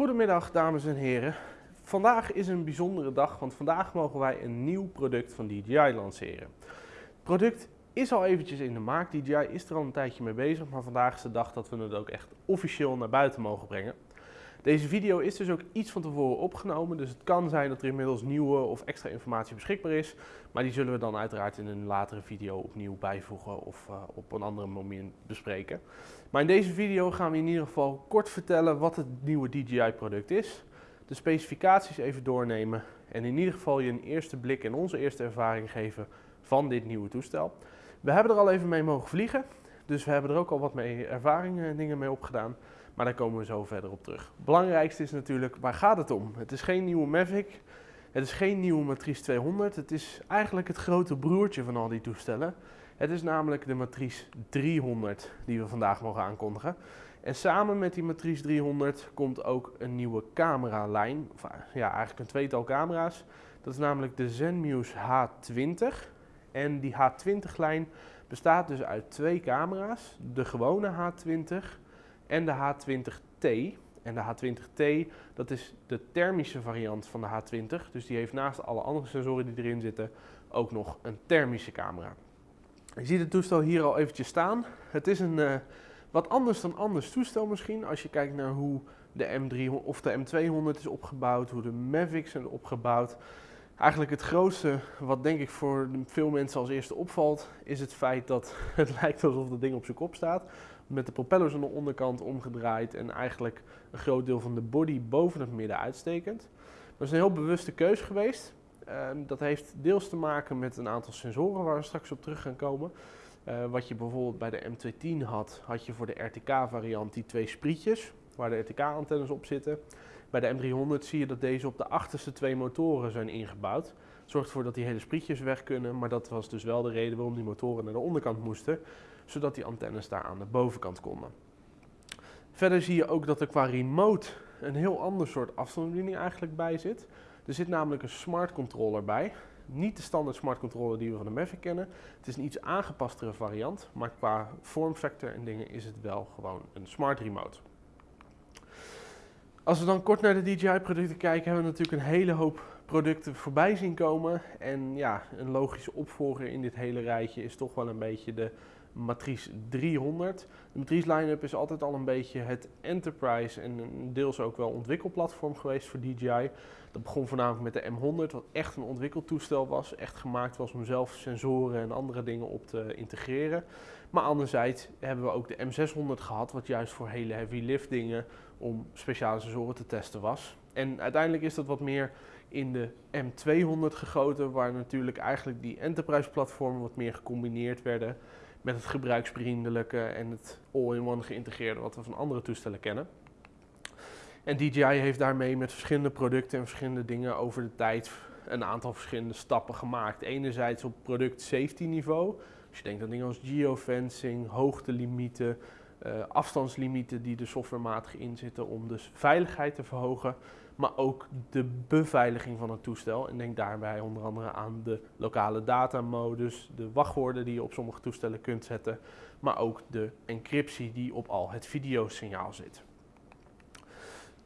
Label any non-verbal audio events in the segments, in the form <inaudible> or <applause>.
Goedemiddag dames en heren. Vandaag is een bijzondere dag, want vandaag mogen wij een nieuw product van DJI lanceren. Het product is al eventjes in de maak, DJI is er al een tijdje mee bezig, maar vandaag is de dag dat we het ook echt officieel naar buiten mogen brengen. Deze video is dus ook iets van tevoren opgenomen, dus het kan zijn dat er inmiddels nieuwe of extra informatie beschikbaar is. Maar die zullen we dan uiteraard in een latere video opnieuw bijvoegen of uh, op een andere moment bespreken. Maar in deze video gaan we in ieder geval kort vertellen wat het nieuwe DJI product is. De specificaties even doornemen en in ieder geval je een eerste blik en onze eerste ervaring geven van dit nieuwe toestel. We hebben er al even mee mogen vliegen, dus we hebben er ook al wat mee ervaringen en dingen mee opgedaan. Maar daar komen we zo verder op terug. Belangrijkste is natuurlijk, waar gaat het om? Het is geen nieuwe Mavic, het is geen nieuwe Matrice 200. Het is eigenlijk het grote broertje van al die toestellen. Het is namelijk de Matrice 300 die we vandaag mogen aankondigen. En samen met die Matrice 300 komt ook een nieuwe cameralijn. Of ja, eigenlijk een tweetal camera's. Dat is namelijk de Zenmuse H20. En die H20-lijn bestaat dus uit twee camera's. De gewone H20 en de H20T. En de H20T, dat is de thermische variant van de H20. Dus die heeft naast alle andere sensoren die erin zitten ook nog een thermische camera. Je ziet het toestel hier al eventjes staan. Het is een uh, wat anders dan anders toestel misschien. Als je kijkt naar hoe de M300 of de M200 is opgebouwd, hoe de Mavics zijn opgebouwd. Eigenlijk het grootste wat denk ik voor veel mensen als eerste opvalt, is het feit dat <laughs> het lijkt alsof het ding op zijn kop staat met de propellers aan de onderkant omgedraaid en eigenlijk een groot deel van de body boven het midden uitstekend. Dat is een heel bewuste keus geweest. Ehm, dat heeft deels te maken met een aantal sensoren waar we straks op terug gaan komen. Uh, wat je bijvoorbeeld bij de M210 had, had je voor de RTK-variant die twee sprietjes waar de RTK-antennes op zitten. Bij de M300 zie je dat deze op de achterste twee motoren zijn ingebouwd. Zorgt ervoor dat die hele sprietjes weg kunnen, maar dat was dus wel de reden waarom die motoren naar de onderkant moesten zodat die antennes daar aan de bovenkant konden. Verder zie je ook dat er qua remote een heel ander soort afstandsbediening eigenlijk bij zit. Er zit namelijk een smart controller bij. Niet de standaard smart controller die we van de Mavic kennen. Het is een iets aangepastere variant, maar qua vormfactor en dingen is het wel gewoon een smart remote. Als we dan kort naar de DJI producten kijken, hebben we natuurlijk een hele hoop producten voorbij zien komen. En ja, een logische opvolger in dit hele rijtje is toch wel een beetje de Matrice 300. De Matrice line-up is altijd al een beetje het enterprise en deels ook wel ontwikkelplatform geweest voor DJI. Dat begon voornamelijk met de M100, wat echt een ontwikkeltoestel was. Echt gemaakt was om zelf sensoren en andere dingen op te integreren. Maar anderzijds hebben we ook de M600 gehad, wat juist voor hele heavy lift dingen om speciale sensoren te testen was. En uiteindelijk is dat wat meer in de M200 gegoten, waar natuurlijk eigenlijk die enterprise platformen wat meer gecombineerd werden met het gebruiksvriendelijke en het all-in-one geïntegreerde wat we van andere toestellen kennen. En DJI heeft daarmee met verschillende producten en verschillende dingen over de tijd een aantal verschillende stappen gemaakt. Enerzijds op product safety niveau. Als je denkt aan dingen als geofencing, hoogtelimieten, uh, afstandslimieten die er softwarematig in zitten om dus veiligheid te verhogen maar ook de beveiliging van het toestel. En denk daarbij onder andere aan de lokale datamodus, de wachtwoorden die je op sommige toestellen kunt zetten, maar ook de encryptie die op al het videosignaal zit.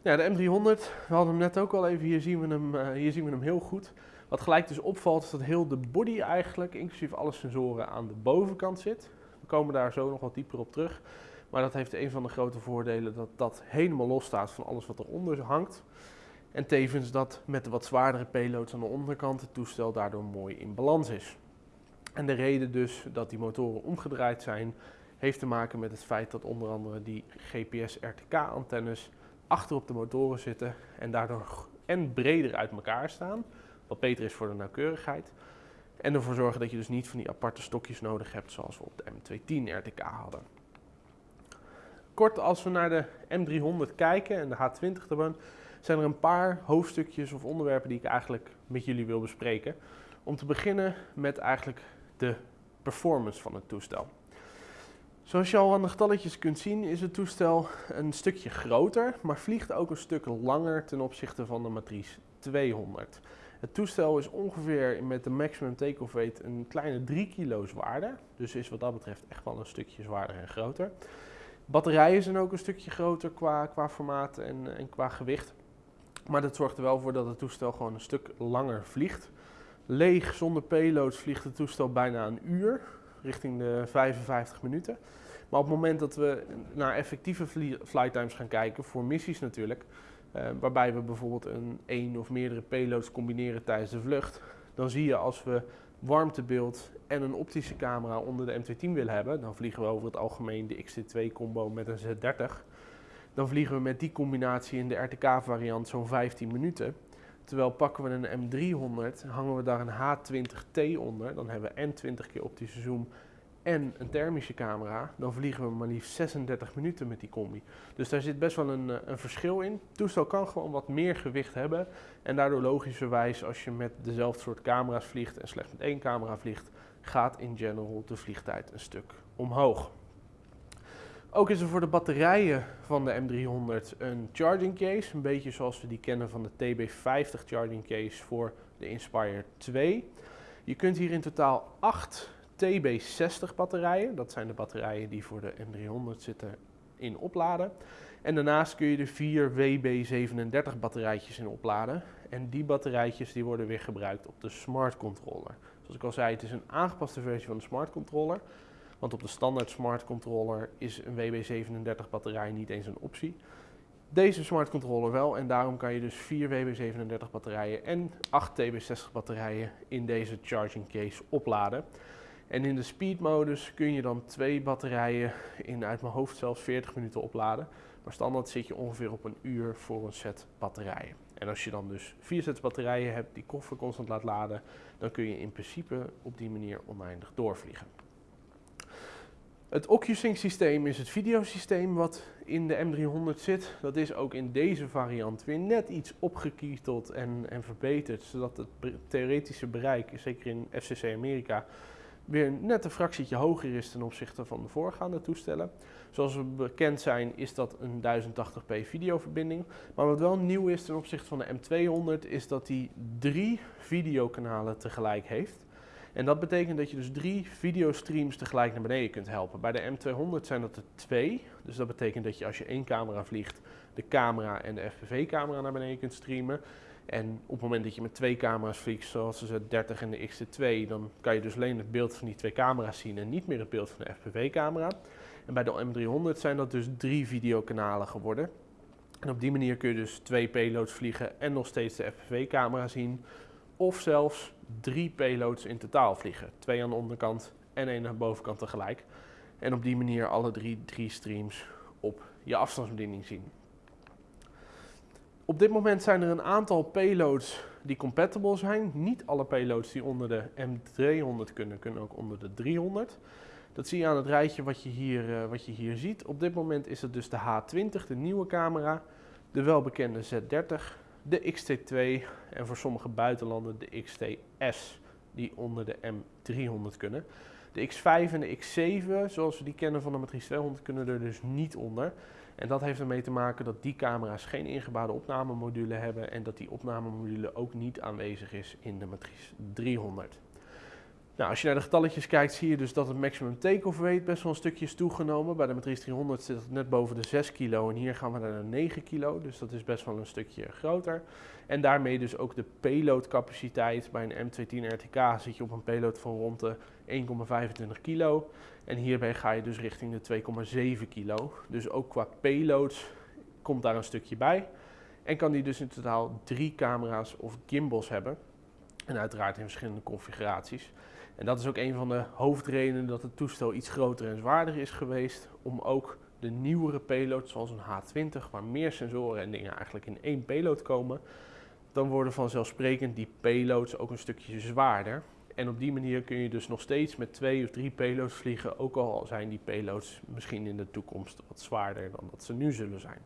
Ja, de M300, we hadden hem net ook al even, hier zien we hem, uh, hier zien we hem heel goed. Wat gelijk dus opvalt is dat heel de body eigenlijk, inclusief alle sensoren, aan de bovenkant zit. We komen daar zo nog wat dieper op terug. Maar dat heeft een van de grote voordelen dat dat helemaal los staat van alles wat eronder hangt. En tevens dat met de wat zwaardere payloads aan de onderkant het toestel daardoor mooi in balans is. En de reden dus dat die motoren omgedraaid zijn, heeft te maken met het feit dat onder andere die GPS-RTK-antennes achter op de motoren zitten en daardoor en breder uit elkaar staan, wat beter is voor de nauwkeurigheid. En ervoor zorgen dat je dus niet van die aparte stokjes nodig hebt zoals we op de M210 RTK hadden. Kort als we naar de M300 kijken en de H20 ervan, zijn er een paar hoofdstukjes of onderwerpen die ik eigenlijk met jullie wil bespreken. Om te beginnen met eigenlijk de performance van het toestel. Zoals je al aan de getalletjes kunt zien is het toestel een stukje groter, maar vliegt ook een stuk langer ten opzichte van de Matrice 200. Het toestel is ongeveer met de maximum take-off weight een kleine 3 kilo zwaarder, dus is wat dat betreft echt wel een stukje zwaarder en groter. Batterijen zijn ook een stukje groter qua, qua formaat en, en qua gewicht. Maar dat zorgt er wel voor dat het toestel gewoon een stuk langer vliegt. Leeg, zonder payloads, vliegt het toestel bijna een uur, richting de 55 minuten. Maar op het moment dat we naar effectieve flight times gaan kijken, voor missies natuurlijk, eh, waarbij we bijvoorbeeld een één of meerdere payloads combineren tijdens de vlucht, dan zie je als we warmtebeeld en een optische camera onder de M210 willen hebben, dan vliegen we over het algemeen de XT2 combo met een Z30. Dan vliegen we met die combinatie in de RTK variant zo'n 15 minuten. Terwijl pakken we een M300, hangen we daar een H20T onder, dan hebben we en 20 keer optische zoom en een thermische camera, dan vliegen we maar liefst 36 minuten met die combi. Dus daar zit best wel een, eh, een verschil in. Het toestel kan gewoon wat meer gewicht hebben en daardoor logischerwijs als je met dezelfde soort camera's vliegt en slechts met één camera vliegt, gaat in general de vliegtijd een stuk omhoog. Ook is er voor de batterijen van de M300 een charging case, een beetje zoals we die kennen van de TB50 charging case voor de Inspire 2. Je kunt hier in totaal 8 TB60 batterijen, dat zijn de batterijen die voor de M300 zitten, in opladen. En daarnaast kun je er vier WB37 batterijtjes in opladen. En die batterijtjes die worden weer gebruikt op de smart controller. Zoals ik al zei, het is een aangepaste versie van de smart controller. Want op de standaard smart controller is een WB37 batterij niet eens een optie. Deze smart controller wel en daarom kan je dus 4 WB37 batterijen en 8 TB60 batterijen in deze charging case opladen. En in de speed modus kun je dan twee batterijen in uit mijn hoofd zelfs 40 minuten opladen. Maar standaard zit je ongeveer op een uur voor een set batterijen. En als je dan dus vier sets batterijen hebt die koffer constant laat laden, dan kun je in principe op die manier oneindig doorvliegen. Het OcuSync systeem is het videosysteem wat in de M300 zit. Dat is ook in deze variant weer net iets opgekieteld en, en verbeterd, zodat het theoretische bereik, zeker in FCC Amerika, weer net een fractietje hoger is ten opzichte van de voorgaande toestellen. Zoals we bekend zijn is dat een 1080p videoverbinding. Maar wat wel nieuw is ten opzichte van de M200 is dat die drie videokanalen tegelijk heeft. En dat betekent dat je dus drie videostreams tegelijk naar beneden kunt helpen. Bij de M200 zijn dat er twee. Dus dat betekent dat je als je één camera vliegt, de camera en de FPV-camera naar beneden kunt streamen. En op het moment dat je met twee camera's vliegt, zoals de Z30 en de X-T2, dan kan je dus alleen het beeld van die twee camera's zien en niet meer het beeld van de FPV-camera. En bij de M300 zijn dat dus drie videokanalen geworden. En op die manier kun je dus twee payloads vliegen en nog steeds de FPV-camera zien. Of zelfs drie payloads in totaal vliegen. Twee aan de onderkant en één aan de bovenkant tegelijk. En op die manier alle drie, drie streams op je afstandsbediening zien. Op dit moment zijn er een aantal payloads die compatible zijn. Niet alle payloads die onder de M300 kunnen, kunnen ook onder de 300. Dat zie je aan het rijtje wat je hier, uh, wat je hier ziet. Op dit moment is het dus de H20, de nieuwe camera, de welbekende Z30, de XT2 en voor sommige buitenlanden de XTS die onder de M300 kunnen. De X5 en de X7, zoals we die kennen van de Matrice 200, kunnen er dus niet onder. En dat heeft ermee te maken dat die camera's geen ingebouwde opnamemodule hebben en dat die opnamemodule ook niet aanwezig is in de Matrice 300. Nou, als je naar de getalletjes kijkt, zie je dus dat het maximum take-off weight best wel een stukje is toegenomen. Bij de Matrice 300 zit het net boven de 6 kilo en hier gaan we naar de 9 kilo, dus dat is best wel een stukje groter. En daarmee dus ook de payload capaciteit. Bij een M210 RTK zit je op een payload van rond de 1,25 kilo. En hierbij ga je dus richting de 2,7 kilo. Dus ook qua payloads komt daar een stukje bij. En kan die dus in totaal drie camera's of gimbals hebben. En uiteraard in verschillende configuraties. En dat is ook een van de hoofdredenen dat het toestel iets groter en zwaarder is geweest. Om ook de nieuwere payloads, zoals een H20, waar meer sensoren en dingen eigenlijk in één payload komen. Dan worden vanzelfsprekend die payloads ook een stukje zwaarder. En op die manier kun je dus nog steeds met twee of drie payloads vliegen, ook al zijn die payloads misschien in de toekomst wat zwaarder dan dat ze nu zullen zijn.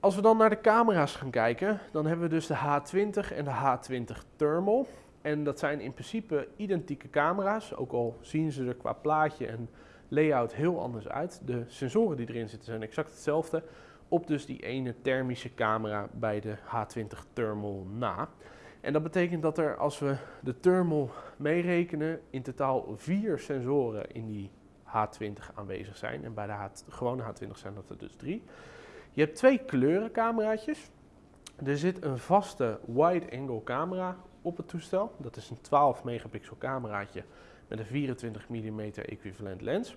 Als we dan naar de camera's gaan kijken, dan hebben we dus de H20 en de H20 Thermal. En dat zijn in principe identieke camera's, ook al zien ze er qua plaatje en layout heel anders uit. De sensoren die erin zitten zijn exact hetzelfde, op dus die ene thermische camera bij de H20 Thermal na. En dat betekent dat er, als we de thermal meerekenen, in totaal vier sensoren in die H20 aanwezig zijn. En bij de gewone H20 zijn dat er dus drie. Je hebt twee kleurencameraatjes. Er zit een vaste wide-angle camera op het toestel. Dat is een 12 megapixel cameraatje met een 24 mm equivalent lens.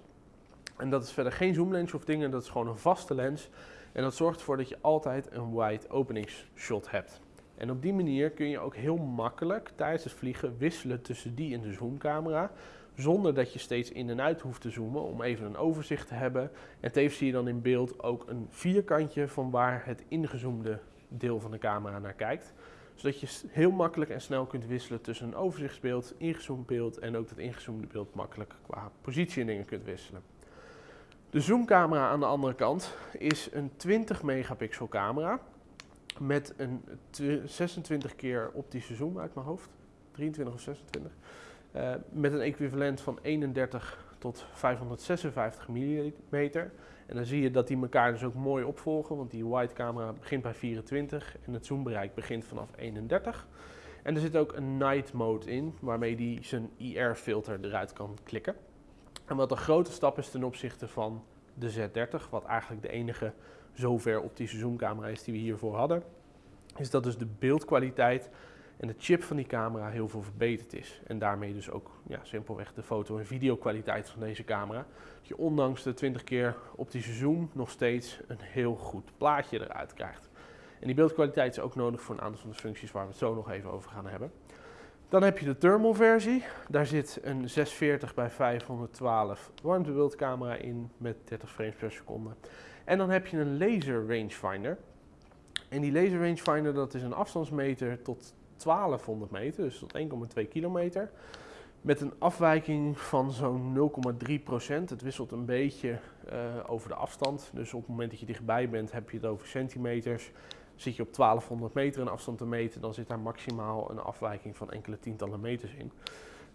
En dat is verder geen zoomlens of dingen, dat is gewoon een vaste lens. En dat zorgt ervoor dat je altijd een wide openingsshot hebt. En op die manier kun je ook heel makkelijk tijdens het vliegen wisselen tussen die en de zoomcamera. Zonder dat je steeds in en uit hoeft te zoomen om even een overzicht te hebben. En tevens zie je dan in beeld ook een vierkantje van waar het ingezoomde deel van de camera naar kijkt. Zodat je heel makkelijk en snel kunt wisselen tussen een overzichtsbeeld, ingezoomd beeld en ook dat ingezoomde beeld makkelijk qua positie en dingen kunt wisselen. De zoomcamera aan de andere kant is een 20 megapixel camera met een 26 keer optische zoom uit mijn hoofd. 23 of 26. Uh, met een equivalent van 31 tot 556 mm. En dan zie je dat die elkaar dus ook mooi opvolgen, want die wide camera begint bij 24 en het zoombereik begint vanaf 31. En er zit ook een night mode in, waarmee die zijn IR filter eruit kan klikken. En wat een grote stap is ten opzichte van de Z30, wat eigenlijk de enige zover optische zoomcamera is die we hiervoor hadden, is dat dus de beeldkwaliteit en de chip van die camera heel veel verbeterd is. En daarmee dus ook ja, simpelweg de foto- en videokwaliteit van deze camera. Dat je ondanks de 20 keer optische zoom nog steeds een heel goed plaatje eruit krijgt. En die beeldkwaliteit is ook nodig voor een aantal van de functies waar we het zo nog even over gaan hebben. Dan heb je de thermal versie. Daar zit een 640 bij 512 warmtebeeldcamera in met 30 frames per seconde. En dan heb je een laser rangefinder. En die laser rangefinder dat is een afstandsmeter tot 1200 meter, dus tot 1,2 kilometer. Met een afwijking van zo'n 0,3 procent. Het wisselt een beetje uh, over de afstand. Dus op het moment dat je dichtbij bent, heb je het over centimeters. Zit je op 1200 meter een afstand te meten, dan zit daar maximaal een afwijking van enkele tientallen meters in.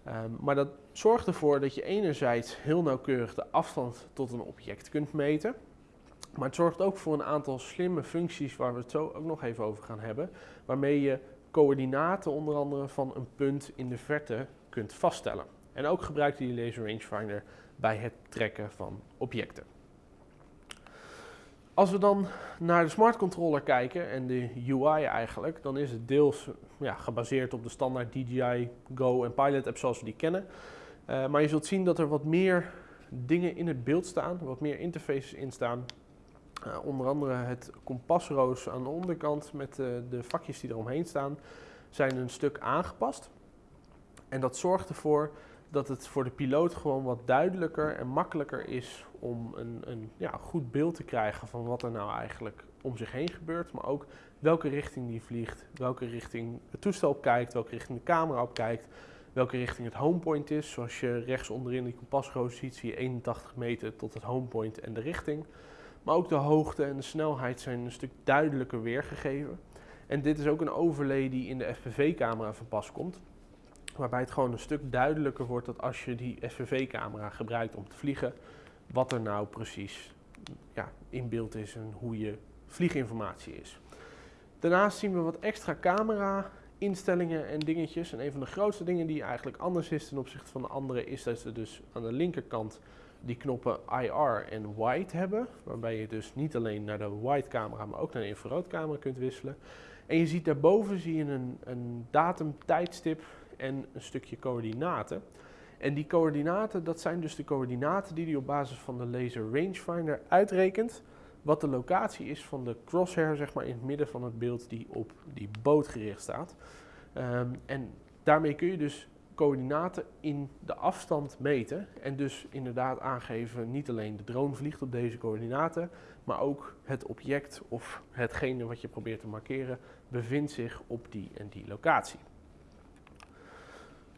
Um, maar dat zorgt ervoor dat je enerzijds heel nauwkeurig de afstand tot een object kunt meten. Maar het zorgt ook voor een aantal slimme functies waar we het zo ook nog even over gaan hebben. Waarmee je coördinaten onder andere van een punt in de verte kunt vaststellen. En ook gebruikt die laser rangefinder bij het trekken van objecten. Als we dan naar de smart controller kijken en de UI eigenlijk, dan is het deels ja, gebaseerd op de standaard DJI Go en Pilot app zoals we die kennen. Uh, maar je zult zien dat er wat meer dingen in het beeld staan, wat meer interfaces in staan. Uh, onder andere het kompasroos aan de onderkant met uh, de vakjes die eromheen staan, zijn een stuk aangepast. En dat zorgt ervoor dat het voor de piloot gewoon wat duidelijker en makkelijker is om een, een ja, goed beeld te krijgen van wat er nou eigenlijk om zich heen gebeurt. Maar ook welke richting die vliegt, welke richting het toestel kijkt, welke richting de camera op kijkt, welke richting het homepoint is. Zoals je rechts onderin die kompasroos ziet, zie je 81 meter tot het homepoint en de richting. Maar ook de hoogte en de snelheid zijn een stuk duidelijker weergegeven. En dit is ook een overlay die in de FPV-camera van pas komt. Waarbij het gewoon een stuk duidelijker wordt dat als je die FPV-camera gebruikt om te vliegen, wat er nou precies ja, in beeld is en hoe je vlieginformatie is. Daarnaast zien we wat extra camera instellingen en dingetjes. En een van de grootste dingen die eigenlijk anders is ten opzichte van de andere is dat ze dus aan de linkerkant die knoppen IR en wide hebben. Waarbij je dus niet alleen naar de wide camera, maar ook naar de infraroodcamera kunt wisselen. En je ziet daarboven zie je een, een datum, tijdstip en een stukje coördinaten. En die coördinaten, dat zijn dus de coördinaten die hij op basis van de laser rangefinder uitrekent. Wat de locatie is van de crosshair, zeg maar in het midden van het beeld die op die boot gericht staat. Um, en daarmee kun je dus coördinaten in de afstand meten. En dus inderdaad aangeven, niet alleen de drone vliegt op deze coördinaten, maar ook het object of hetgene wat je probeert te markeren bevindt zich op die en die locatie.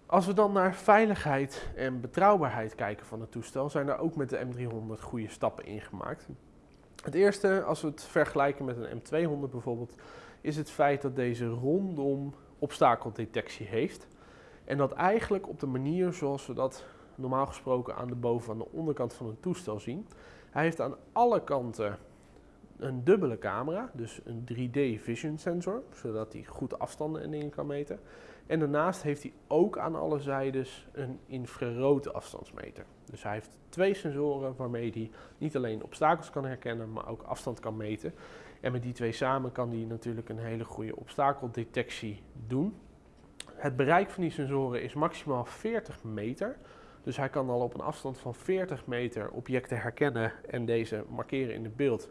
Als we dan naar veiligheid en betrouwbaarheid kijken van het toestel, zijn er ook met de M300 goede stappen ingemaakt. Het eerste, als we het vergelijken met een M200 bijvoorbeeld, is het feit dat deze rondom obstakeldetectie heeft. En dat eigenlijk op de manier zoals we dat normaal gesproken aan de boven- en de onderkant van een toestel zien. Hij heeft aan alle kanten een dubbele camera, dus een 3D vision sensor, zodat hij goed afstanden en dingen kan meten. En daarnaast heeft hij ook aan alle zijdes een infrarood afstandsmeter. Dus hij heeft twee sensoren waarmee hij niet alleen obstakels kan herkennen, maar ook afstand kan meten. En met die twee samen kan hij natuurlijk een hele goede obstakeldetectie doen. Het bereik van die sensoren is maximaal 40 meter. Dus hij kan al op een afstand van 40 meter objecten herkennen en deze markeren in het beeld.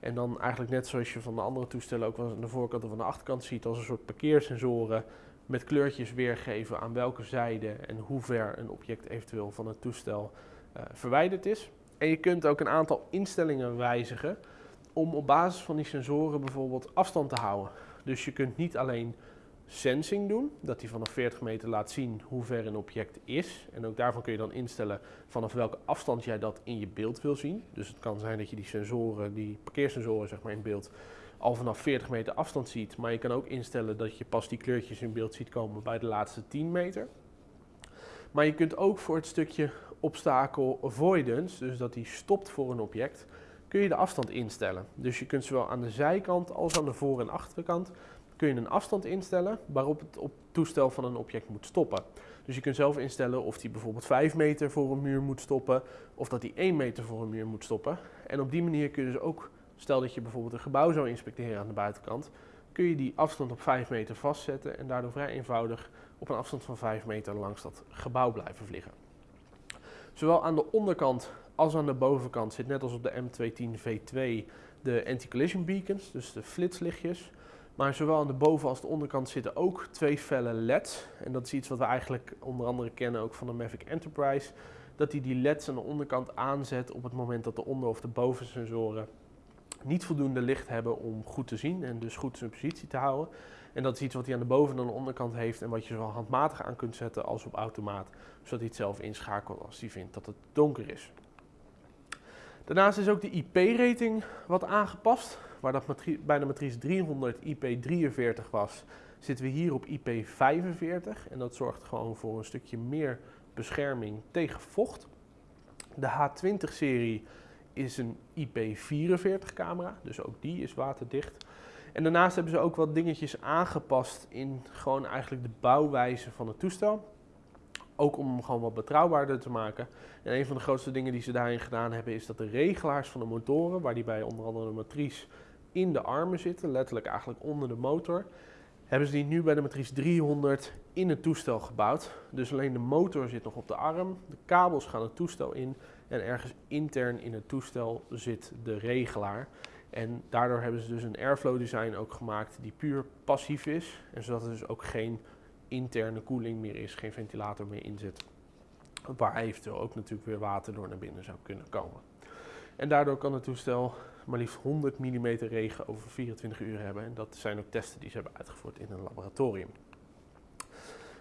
En dan eigenlijk net zoals je van de andere toestellen ook wel aan de voorkant of aan de achterkant ziet, als een soort parkeersensoren met kleurtjes weergeven aan welke zijde en hoe ver een object eventueel van het toestel uh, verwijderd is. En je kunt ook een aantal instellingen wijzigen om op basis van die sensoren bijvoorbeeld afstand te houden. Dus je kunt niet alleen sensing doen, dat hij vanaf 40 meter laat zien hoe ver een object is. En ook daarvan kun je dan instellen vanaf welke afstand jij dat in je beeld wil zien. Dus het kan zijn dat je die sensoren, die parkeersensoren zeg maar in beeld, al vanaf 40 meter afstand ziet. Maar je kan ook instellen dat je pas die kleurtjes in beeld ziet komen bij de laatste 10 meter. Maar je kunt ook voor het stukje obstacle avoidance, dus dat hij stopt voor een object, kun je de afstand instellen. Dus je kunt zowel aan de zijkant als aan de voor- en achterkant kun je een afstand instellen waarop het op toestel van een object moet stoppen. Dus je kunt zelf instellen of die bijvoorbeeld 5 meter voor een muur moet stoppen of dat die 1 meter voor een muur moet stoppen. En op die manier kun je dus ook, stel dat je bijvoorbeeld een gebouw zou inspecteren aan de buitenkant, kun je die afstand op 5 meter vastzetten en daardoor vrij eenvoudig op een afstand van 5 meter langs dat gebouw blijven vliegen. Zowel aan de onderkant als aan de bovenkant zit net als op de M210 V2 de anti-collision beacons, dus de flitslichtjes. Maar zowel aan de boven- als de onderkant zitten ook twee felle LED's. En dat is iets wat we eigenlijk onder andere kennen ook van de Mavic Enterprise. Dat hij die LED's aan de onderkant aanzet op het moment dat de onder- of de bovensensoren niet voldoende licht hebben om goed te zien en dus goed zijn positie te houden. En dat is iets wat hij aan de boven- en de onderkant heeft en wat je zowel handmatig aan kunt zetten als op automaat. Zodat hij het zelf inschakelt als hij vindt dat het donker is. Daarnaast is ook de IP-rating wat aangepast. Waar dat bij de matrice 300 IP43 was, zitten we hier op IP45. En dat zorgt gewoon voor een stukje meer bescherming tegen vocht. De H20-serie is een IP44 camera, dus ook die is waterdicht. En daarnaast hebben ze ook wat dingetjes aangepast in gewoon eigenlijk de bouwwijze van het toestel. Ook om hem gewoon wat betrouwbaarder te maken. En een van de grootste dingen die ze daarin gedaan hebben is dat de regelaars van de motoren, waar die bij onder andere de matrice in de armen zitten, letterlijk eigenlijk onder de motor, hebben ze die nu bij de matrice 300 in het toestel gebouwd. Dus alleen de motor zit nog op de arm, de kabels gaan het toestel in en ergens intern in het toestel zit de regelaar. En daardoor hebben ze dus een airflow design ook gemaakt die puur passief is. En zodat er dus ook geen interne koeling meer is, geen ventilator meer in zit. Waar eventueel ook natuurlijk weer water door naar binnen zou kunnen komen. En daardoor kan het toestel maar liefst 100 mm regen over 24 uur hebben. En dat zijn ook testen die ze hebben uitgevoerd in een laboratorium.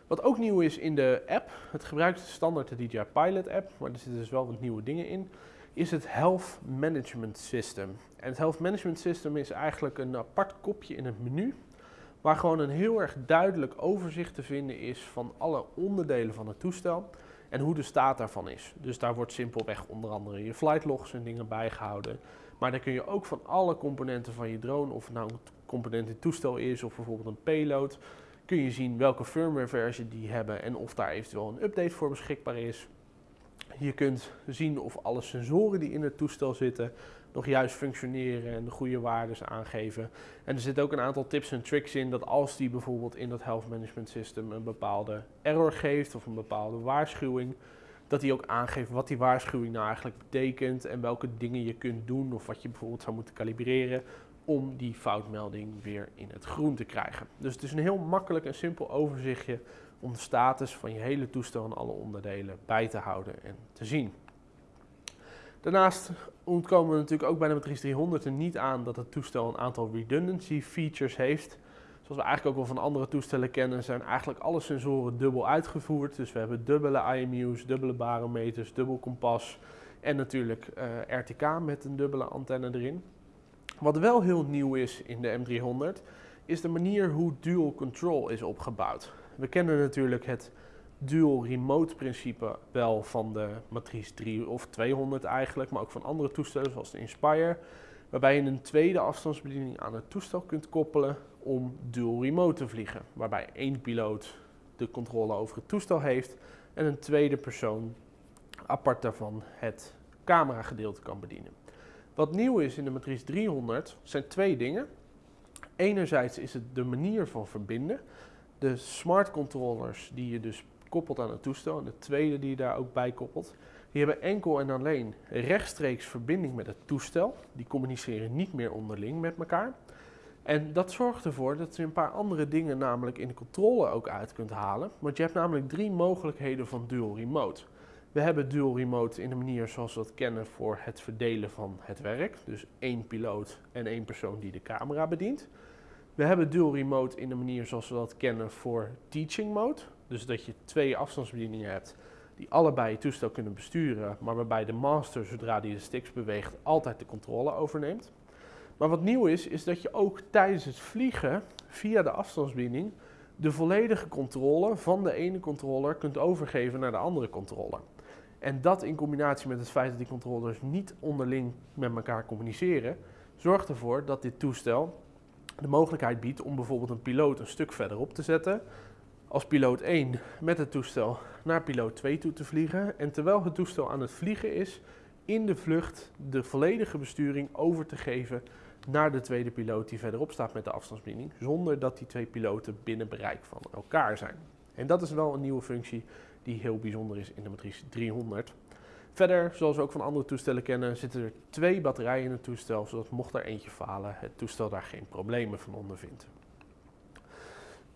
Wat ook nieuw is in de app, het gebruikt standaard de DJI Pilot app, maar er zitten dus wel wat nieuwe dingen in, is het Health Management System. En het Health Management System is eigenlijk een apart kopje in het menu, waar gewoon een heel erg duidelijk overzicht te vinden is van alle onderdelen van het toestel en hoe de staat daarvan is. Dus daar wordt simpelweg onder andere je flight logs en dingen bijgehouden. Maar dan kun je ook van alle componenten van je drone, of nou een component in toestel is of bijvoorbeeld een payload, kun je zien welke firmware versie die hebben en of daar eventueel een update voor beschikbaar is. Je kunt zien of alle sensoren die in het toestel zitten nog juist functioneren en de goede waarden aangeven. En er zitten ook een aantal tips en tricks in dat als die bijvoorbeeld in dat Health Management System een bepaalde error geeft of een bepaalde waarschuwing, dat hij ook aangeeft wat die waarschuwing nou eigenlijk betekent en welke dingen je kunt doen of wat je bijvoorbeeld zou moeten kalibreren om die foutmelding weer in het groen te krijgen. Dus het is een heel makkelijk en simpel overzichtje om de status van je hele toestel en alle onderdelen bij te houden en te zien. Daarnaast ontkomen we natuurlijk ook bij de Matrice 300 er niet aan dat het toestel een aantal redundancy features heeft. Zoals we eigenlijk ook wel van andere toestellen kennen, zijn eigenlijk alle sensoren dubbel uitgevoerd. Dus we hebben dubbele IMU's, dubbele barometers, dubbel kompas en natuurlijk eh, RTK met een dubbele antenne erin. Wat wel heel nieuw is in de M300, is de manier hoe dual control is opgebouwd. We kennen natuurlijk het dual remote principe wel van de Matrice 3 of 200 eigenlijk, maar ook van andere toestellen zoals de Inspire. Waarbij je een tweede afstandsbediening aan het toestel kunt koppelen om dual remote te vliegen. Waarbij één piloot de controle over het toestel heeft en een tweede persoon apart daarvan het cameragedeelte kan bedienen. Wat nieuw is in de Matrice 300 zijn twee dingen. Enerzijds is het de manier van verbinden. De smart controllers die je dus koppelt aan het toestel en de tweede die je daar ook bij koppelt, die hebben enkel en alleen rechtstreeks verbinding met het toestel. Die communiceren niet meer onderling met elkaar. En dat zorgt ervoor dat je een paar andere dingen namelijk in de controle ook uit kunt halen. Want je hebt namelijk drie mogelijkheden van dual remote. We hebben dual remote in de manier zoals we dat kennen voor het verdelen van het werk. Dus één piloot en één persoon die de camera bedient. We hebben dual remote in de manier zoals we dat kennen voor teaching mode. Dus dat je twee afstandsbedieningen hebt die allebei je toestel kunnen besturen, maar waarbij de master, zodra die de sticks beweegt, altijd de controle overneemt. Maar wat nieuw is, is dat je ook tijdens het vliegen via de afstandsbediening de volledige controle van de ene controller kunt overgeven naar de andere controller. En dat in combinatie met het feit dat die controllers niet onderling met elkaar communiceren, zorgt ervoor dat dit toestel de mogelijkheid biedt om bijvoorbeeld een piloot een stuk verderop te zetten, als piloot 1 met het toestel naar piloot 2 toe te vliegen en terwijl het toestel aan het vliegen is, in de vlucht de volledige besturing over te geven naar de tweede piloot die verderop staat met de afstandsbediening, zonder dat die twee piloten binnen bereik van elkaar zijn. En dat is wel een nieuwe functie die heel bijzonder is in de Matrice 300. Verder, zoals we ook van andere toestellen kennen, zitten er twee batterijen in het toestel, zodat mocht er eentje falen, het toestel daar geen problemen van ondervindt.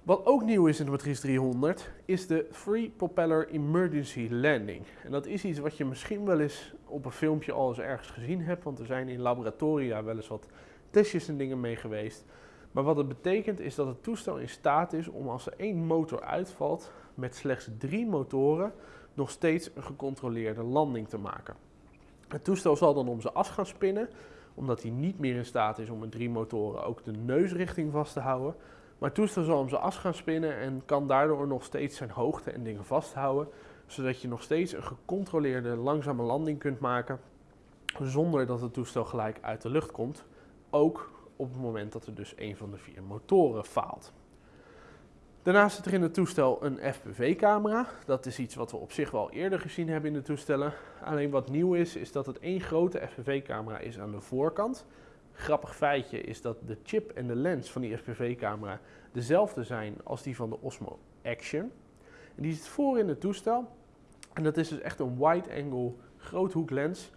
Wat ook nieuw is in de Matrice 300 is de Free Propeller Emergency Landing. En dat is iets wat je misschien wel eens op een filmpje al eens ergens gezien hebt, want er zijn in laboratoria wel eens wat testjes en dingen mee geweest. Maar wat het betekent is dat het toestel in staat is om als er één motor uitvalt, met slechts drie motoren nog steeds een gecontroleerde landing te maken. Het toestel zal dan om zijn as gaan spinnen, omdat hij niet meer in staat is om met drie motoren ook de neusrichting vast te houden. Maar het toestel zal om zijn as gaan spinnen en kan daardoor nog steeds zijn hoogte en dingen vasthouden, zodat je nog steeds een gecontroleerde langzame landing kunt maken, zonder dat het toestel gelijk uit de lucht komt. Ook op het moment dat er dus een van de vier motoren faalt. Daarnaast zit er in het toestel een FPV-camera. Dat is iets wat we op zich wel eerder gezien hebben in de toestellen. Alleen wat nieuw is, is dat het één grote FPV-camera is aan de voorkant. Grappig feitje is dat de chip en de lens van die FPV-camera dezelfde zijn als die van de Osmo Action. Die zit voor in het toestel. En dat is dus echt een wide-angle groothoeklens.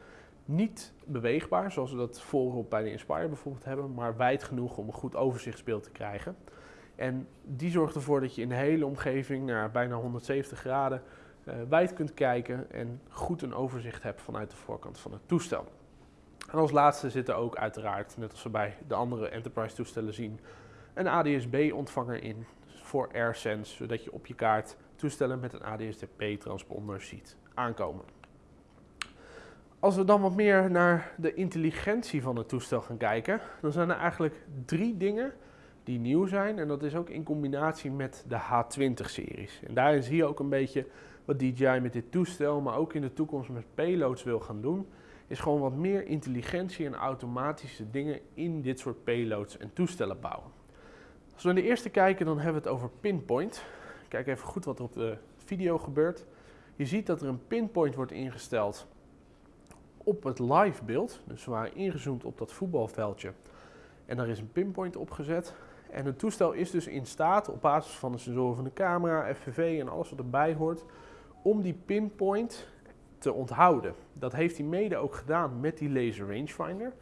Niet beweegbaar, zoals we dat voorop bij de Inspire bijvoorbeeld hebben, maar wijd genoeg om een goed overzichtsbeeld te krijgen. En die zorgt ervoor dat je in de hele omgeving naar bijna 170 graden uh, wijd kunt kijken en goed een overzicht hebt vanuit de voorkant van het toestel. En als laatste zit er ook uiteraard, net als we bij de andere Enterprise toestellen zien, een ADS-B ontvanger in voor AirSense, zodat je op je kaart toestellen met een ADS-B transponder ziet aankomen. Als we dan wat meer naar de intelligentie van het toestel gaan kijken, dan zijn er eigenlijk drie dingen die nieuw zijn. En dat is ook in combinatie met de H20-series. En daarin zie je ook een beetje wat DJI met dit toestel, maar ook in de toekomst met payloads wil gaan doen. Is gewoon wat meer intelligentie en automatische dingen in dit soort payloads en toestellen bouwen. Als we naar de eerste kijken, dan hebben we het over pinpoint. Kijk even goed wat er op de video gebeurt. Je ziet dat er een pinpoint wordt ingesteld op het live beeld. Dus we waren ingezoomd op dat voetbalveldje. En daar is een pinpoint opgezet. En het toestel is dus in staat, op basis van de sensoren van de camera, FPV en alles wat erbij hoort, om die pinpoint te onthouden. Dat heeft hij mede ook gedaan met die laser rangefinder.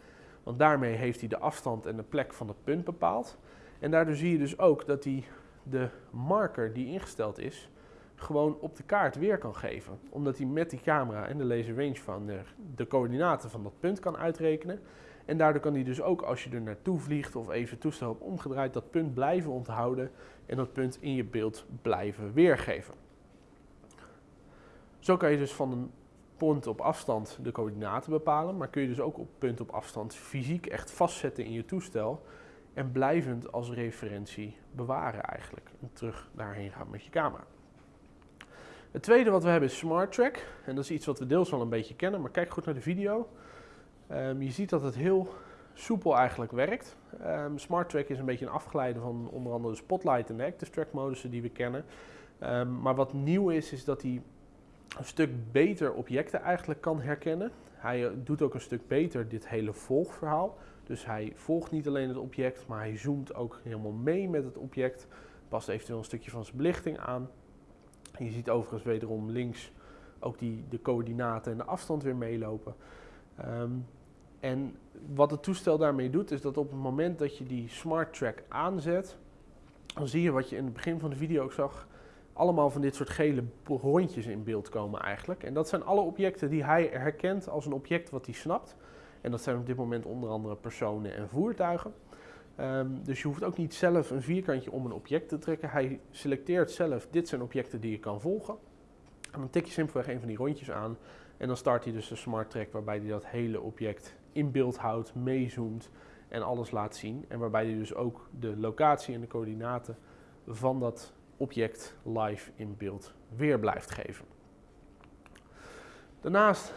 Want daarmee heeft hij de afstand en de plek van het punt bepaald. En daardoor zie je dus ook dat hij de marker die ingesteld is, gewoon op de kaart weer kan geven. Omdat hij met die camera en de laser rangefinder de coördinaten van dat punt kan uitrekenen. En daardoor kan hij dus ook als je er naartoe vliegt of even toestel op omgedraaid, dat punt blijven onthouden en dat punt in je beeld blijven weergeven. Zo kan je dus van een punt op afstand de coördinaten bepalen, maar kun je dus ook op punt op afstand fysiek echt vastzetten in je toestel en blijvend als referentie bewaren eigenlijk. En terug daarheen gaan met je camera. Het tweede wat we hebben is Smart Track. En dat is iets wat we deels al een beetje kennen, maar kijk goed naar de video. Um, je ziet dat het heel soepel eigenlijk werkt. Um, Smart Track is een beetje een afgeleide van onder andere de Spotlight en de Active Track modussen die we kennen. Ehm, maar wat nieuw is, is dat hij een stuk beter objecten eigenlijk kan herkennen. Hij doet ook een stuk beter dit hele volgverhaal. Dus hij volgt niet alleen het object, maar hij zoomt ook helemaal mee met het object. Past eventueel een stukje van zijn belichting aan. Je ziet overigens wederom links ook die, de coördinaten en de afstand weer meelopen. Ehm, en wat het toestel daarmee doet, is dat op het moment dat je die Smart Track aanzet, dan zie je wat je in het begin van de video ook zag, allemaal van dit soort gele rondjes in beeld komen eigenlijk. En dat zijn alle objecten die hij herkent als een object wat hij snapt. En dat zijn op dit moment onder andere personen en voertuigen. Ehm, dus je hoeft ook niet zelf een vierkantje om een object te trekken. Hij selecteert zelf, dit zijn objecten die je kan volgen. En dan tik je simpelweg een van die rondjes aan. En dan start hij dus de smart track waarbij hij dat hele object in beeld houdt, meezoomt en alles laat zien. En waarbij hij dus ook de locatie en de coördinaten van dat object live in beeld weer blijft geven. Daarnaast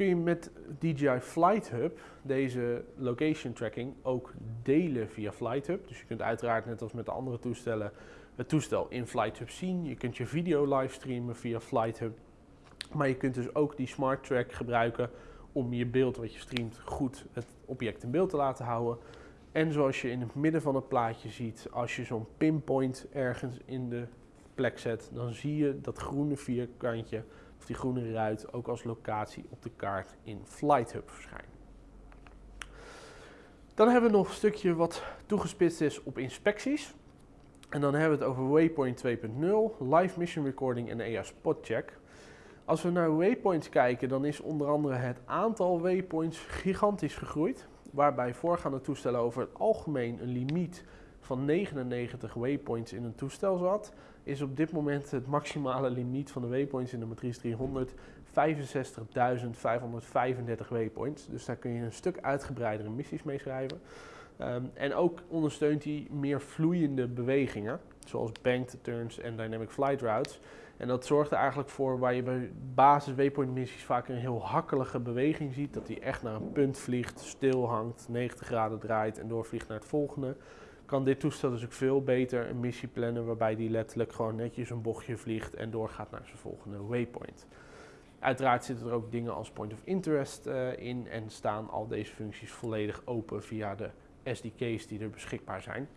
kun je met DJI Flight Hub deze location tracking ook delen via Flight Hub. Dus je kunt uiteraard net als met de andere toestellen het toestel in Flight Hub zien. Je kunt je video livestreamen via Flight Hub. Maar je kunt dus ook die Smart Track gebruiken om je beeld wat je streamt goed het object in beeld te laten houden. En zoals je in het midden van het plaatje ziet, als je zo'n pinpoint ergens in de plek zet, dan zie je dat groene vierkantje of die groene ruit ook als locatie op de kaart in Flight Hub verschijnen. Dan hebben we nog een stukje wat toegespitst is op inspecties. En dan hebben we het over Waypoint 2.0, Live Mission Recording en EA Spot Check. Als we naar waypoints kijken, dan is onder andere het aantal waypoints gigantisch gegroeid. Waarbij voorgaande toestellen over het algemeen een limiet van 99 waypoints in een toestel zat, is op dit moment het maximale limiet van de waypoints in de Matrice 300 65.535 waypoints. Dus daar kun je een stuk uitgebreidere missies mee schrijven. Ehm, en ook ondersteunt hij meer vloeiende bewegingen, zoals banked turns en dynamic flight routes. En dat zorgt er eigenlijk voor waar je bij basis waypoint missies vaak een heel hakkelige beweging ziet. Dat hij echt naar een punt vliegt, stil hangt, 90 graden draait en doorvliegt naar het volgende. Kan dit toestel dus ook veel beter een missie plannen waarbij die letterlijk gewoon netjes een bochtje vliegt en doorgaat naar zijn volgende waypoint. Uiteraard zitten er ook dingen als point of interest uh, in en staan al deze functies volledig open via de SDK's die er beschikbaar zijn.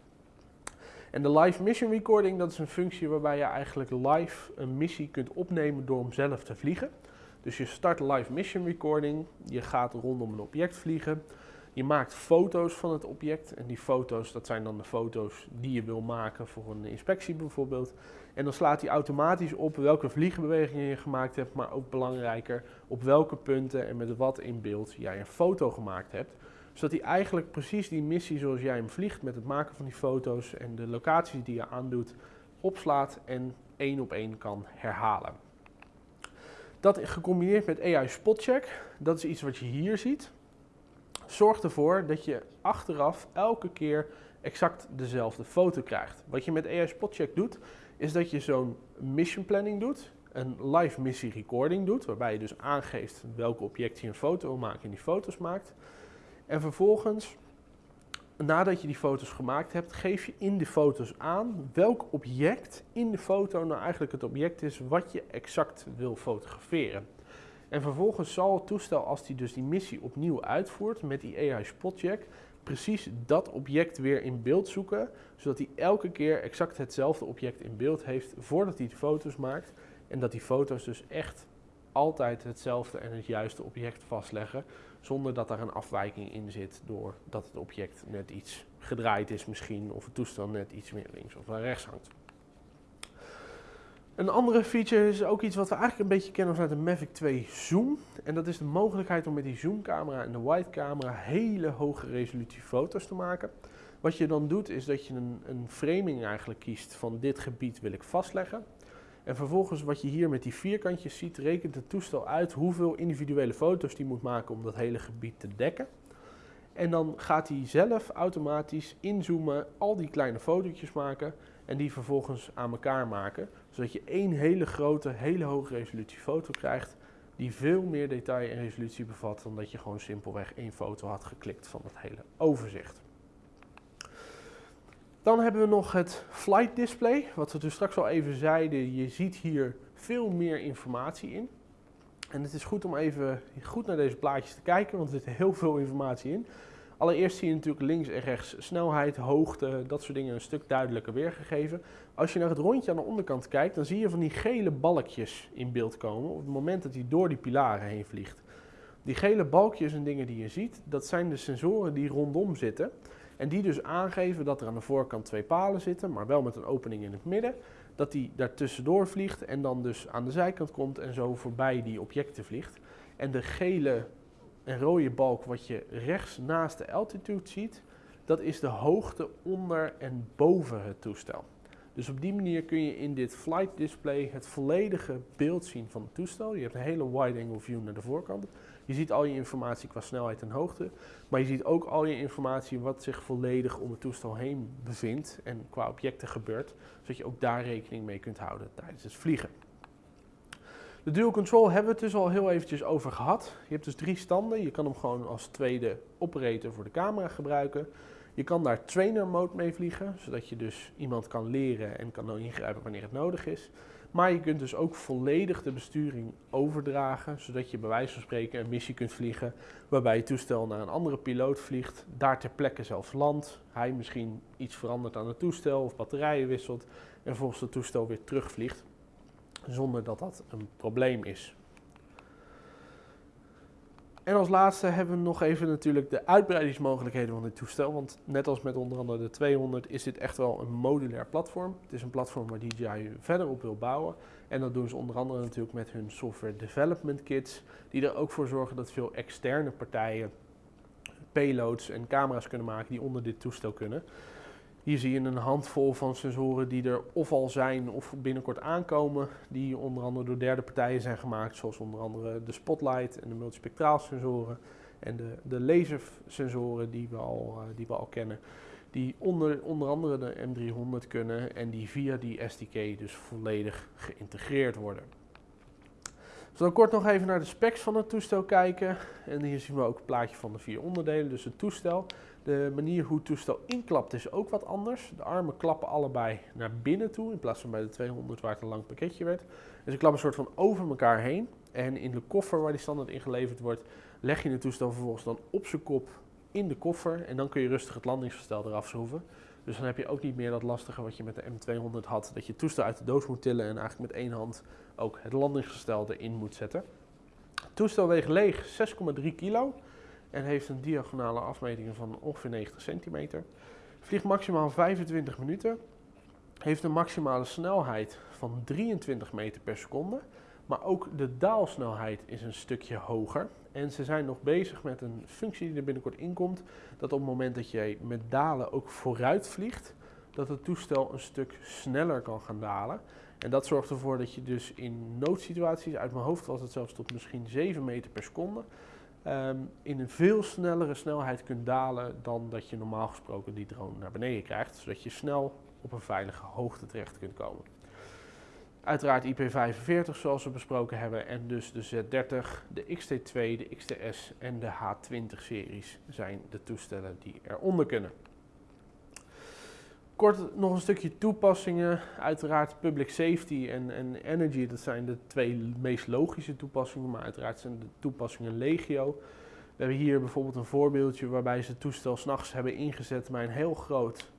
En de live mission recording, dat is een functie waarbij je eigenlijk live een missie kunt opnemen door hem zelf te vliegen. Dus je start live mission recording, je gaat rondom een object vliegen, je maakt foto's van het object en die foto's, dat zijn dan de foto's die je wil maken voor een inspectie bijvoorbeeld. En dan slaat hij automatisch op welke vliegbewegingen je gemaakt hebt, maar ook belangrijker op welke punten en met wat in beeld jij een foto gemaakt hebt zodat hij eigenlijk precies die missie zoals jij hem vliegt met het maken van die foto's en de locaties die je aandoet, opslaat en één op één kan herhalen. Dat gecombineerd met AI Spotcheck, dat is iets wat je hier ziet, zorgt ervoor dat je achteraf elke keer exact dezelfde foto krijgt. Wat je met AI Spotcheck doet, is dat je zo'n mission planning doet, een live missie recording doet, waarbij je dus aangeeft welke object je een foto wil maken en die foto's maakt. En vervolgens, nadat je die foto's gemaakt hebt, geef je in de foto's aan welk object in de foto nou eigenlijk het object is wat je exact wil fotograferen. En vervolgens zal het toestel, als die dus die missie opnieuw uitvoert met die AI Spotcheck, precies dat object weer in beeld zoeken, zodat hij elke keer exact hetzelfde object in beeld heeft voordat hij de foto's maakt. En dat die foto's dus echt altijd hetzelfde en het juiste object vastleggen, zonder dat er een afwijking in zit doordat het object net iets gedraaid is misschien, of het toestel net iets meer links of rechts hangt. Een andere feature is ook iets wat we eigenlijk een beetje kennen vanuit de Mavic 2 Zoom. En dat is de mogelijkheid om met die zoomcamera en de wide camera hele hoge resolutie foto's te maken. Wat je dan doet is dat je een, een framing eigenlijk kiest van dit gebied wil ik vastleggen. En vervolgens wat je hier met die vierkantjes ziet, rekent het toestel uit hoeveel individuele foto's die moet maken om dat hele gebied te dekken. En dan gaat hij zelf automatisch inzoomen, al die kleine fotootjes maken en die vervolgens aan elkaar maken. Zodat je één hele grote, hele hoge resolutie foto krijgt die veel meer detail en resolutie bevat dan dat je gewoon simpelweg één foto had geklikt van het hele overzicht. Dan hebben we nog het flight display, wat we dus straks al even zeiden. Je ziet hier veel meer informatie in. En het is goed om even goed naar deze plaatjes te kijken, want er zit heel veel informatie in. Allereerst zie je natuurlijk links en rechts snelheid, hoogte, dat soort dingen een stuk duidelijker weergegeven. Als je naar het rondje aan de onderkant kijkt, dan zie je van die gele balkjes in beeld komen op het moment dat hij door die pilaren heen vliegt. Die gele balkjes en dingen die je ziet, dat zijn de sensoren die rondom zitten. En die dus aangeven dat er aan de voorkant twee palen zitten, maar wel met een opening in het midden. Dat die daar tussendoor vliegt en dan dus aan de zijkant komt en zo voorbij die objecten vliegt. En de gele en rode balk wat je rechts naast de altitude ziet, dat is de hoogte onder en boven het toestel. Dus op die manier kun je in dit flight display het volledige beeld zien van het toestel. Je hebt een hele wide angle view naar de voorkant. Je ziet al je informatie qua snelheid en hoogte, maar je ziet ook al je informatie wat zich volledig om het toestel heen bevindt en qua objecten gebeurt, zodat je ook daar rekening mee kunt houden tijdens het vliegen. De dual control hebben we het dus al heel eventjes over gehad. Je hebt dus drie standen. Je kan hem gewoon als tweede operator voor de camera gebruiken. Je kan daar trainer mode mee vliegen, zodat je dus iemand kan leren en kan ingrijpen wanneer het nodig is. Maar je kunt dus ook volledig de besturing overdragen, zodat je bij wijze van spreken een missie kunt vliegen waarbij je toestel naar een andere piloot vliegt, daar ter plekke zelfs landt, hij misschien iets verandert aan het toestel of batterijen wisselt en volgens het toestel weer terugvliegt, zonder dat dat een probleem is. En als laatste hebben we nog even natuurlijk de uitbreidingsmogelijkheden van dit toestel. Want net als met onder andere de 200 is dit echt wel een modulair platform. Het is een platform waar DJI verder op wil bouwen. En dat doen ze onder andere natuurlijk met hun software development kits. Die er ook voor zorgen dat veel externe partijen payloads en camera's kunnen maken die onder dit toestel kunnen. Hier zie je een handvol van sensoren die er of al zijn of binnenkort aankomen, die onder andere door derde partijen zijn gemaakt, zoals onder andere de spotlight en de multispectraal sensoren en de, de lasersensoren die we al, uh, die we al kennen. Die onder, onder andere de M300 kunnen en die via die SDK dus volledig geïntegreerd worden. We zullen kort nog even naar de specs van het toestel kijken. En hier zien we ook het plaatje van de vier onderdelen. Dus het toestel. De manier hoe het toestel inklapt is ook wat anders. De armen klappen allebei naar binnen toe, in plaats van bij de 200 waar het een lang pakketje werd. Dus ze klappen een soort van over elkaar heen. En in de koffer waar die standaard ingeleverd wordt, leg je het toestel vervolgens dan op zijn kop in de koffer. En dan kun je rustig het landingsverstel eraf schroeven. Dus dan heb je ook niet meer dat lastige wat je met de M200 had, dat je het toestel uit de doos moet tillen en eigenlijk met één hand ook het landingsgestel erin moet zetten. Het toestel weegt leeg 6,3 kilo en heeft een diagonale afmeting van ongeveer 90 centimeter. Vliegt maximaal 25 minuten, heeft een maximale snelheid van 23 meter per seconde, maar ook de daalsnelheid is een stukje hoger. En ze zijn nog bezig met een functie die er binnenkort inkomt, dat op het moment dat jij met dalen ook vooruit vliegt, dat het toestel een stuk sneller kan gaan dalen. En dat zorgt ervoor dat je dus in noodsituaties, uit mijn hoofd was het zelfs tot misschien 7 meter per seconde, um, in een veel snellere snelheid kunt dalen dan dat je normaal gesproken die drone naar beneden krijgt, zodat je snel op een veilige hoogte terecht kunt komen. Uiteraard IP45 zoals we besproken hebben en dus de Z30, de XT2, de XTS en de H20 series zijn de toestellen die eronder kunnen. Kort nog een stukje toepassingen. Uiteraard public safety en, en energy, dat zijn de twee meest logische toepassingen, maar uiteraard zijn de toepassingen legio. We hebben hier bijvoorbeeld een voorbeeldje waarbij ze het toestel s'nachts hebben ingezet bij een heel groot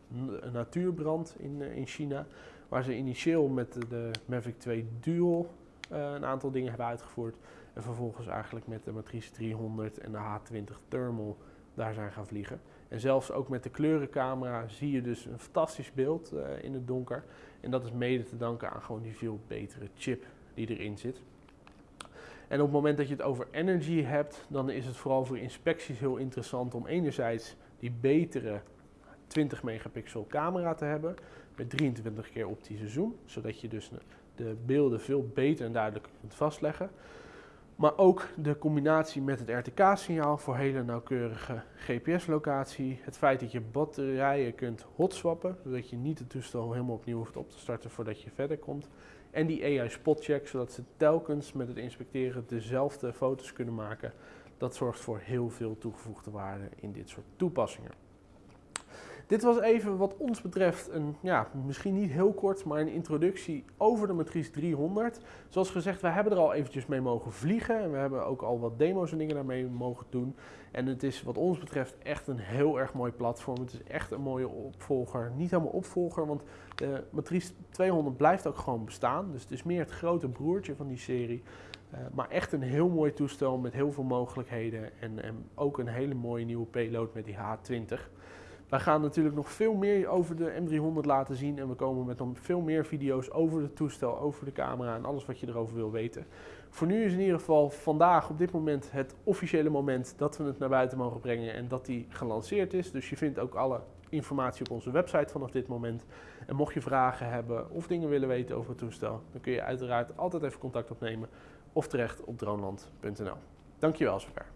natuurbrand in, eh, in China. Waar ze initieel met de Mavic 2 Dual uh, een aantal dingen hebben uitgevoerd. En vervolgens eigenlijk met de Matrice 300 en de H20 Thermal daar zijn gaan vliegen. En zelfs ook met de kleurencamera zie je dus een fantastisch beeld uh, in het donker. En dat is mede te danken aan gewoon die veel betere chip die erin zit. En op het moment dat je het over energy hebt, dan is het vooral voor inspecties heel interessant om enerzijds die betere 20 megapixel camera te hebben met 23 keer optische zoom, zodat je dus de beelden veel beter en duidelijker kunt vastleggen. Maar ook de combinatie met het RTK-signaal voor hele nauwkeurige GPS-locatie. Het feit dat je batterijen kunt hotswappen, zodat je niet het toestel helemaal opnieuw hoeft op te starten voordat je verder komt. En die AI spotcheck, zodat ze telkens met het inspecteren dezelfde foto's kunnen maken. Dat zorgt voor heel veel toegevoegde waarde in dit soort toepassingen. Dit was even wat ons betreft een, ja, misschien niet heel kort, maar een introductie over de Matrice 300. Zoals gezegd, we hebben er al eventjes mee mogen vliegen en we hebben ook al wat demo's en dingen daarmee mogen doen. En het is wat ons betreft echt een heel erg mooi platform. Het is echt een mooie opvolger. Niet helemaal opvolger, want de Matrice 200 blijft ook gewoon bestaan. Dus het is meer het grote broertje van die serie. Uh, maar echt een heel mooi toestel met heel veel mogelijkheden en, en ook een hele mooie nieuwe payload met die H20. Wij gaan natuurlijk nog veel meer over de M300 laten zien en we komen met nog veel meer video's over het toestel, over de camera en alles wat je erover wil weten. Voor nu is in ieder geval vandaag op dit moment het officiële moment dat we het naar buiten mogen brengen en dat die gelanceerd is. Dus je vindt ook alle informatie op onze website vanaf dit moment. En mocht je vragen hebben of dingen willen weten over het toestel, dan kun je uiteraard altijd even contact opnemen of terecht op droneland.nl. Dankjewel zover.